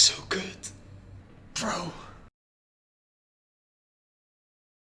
so good. Bro.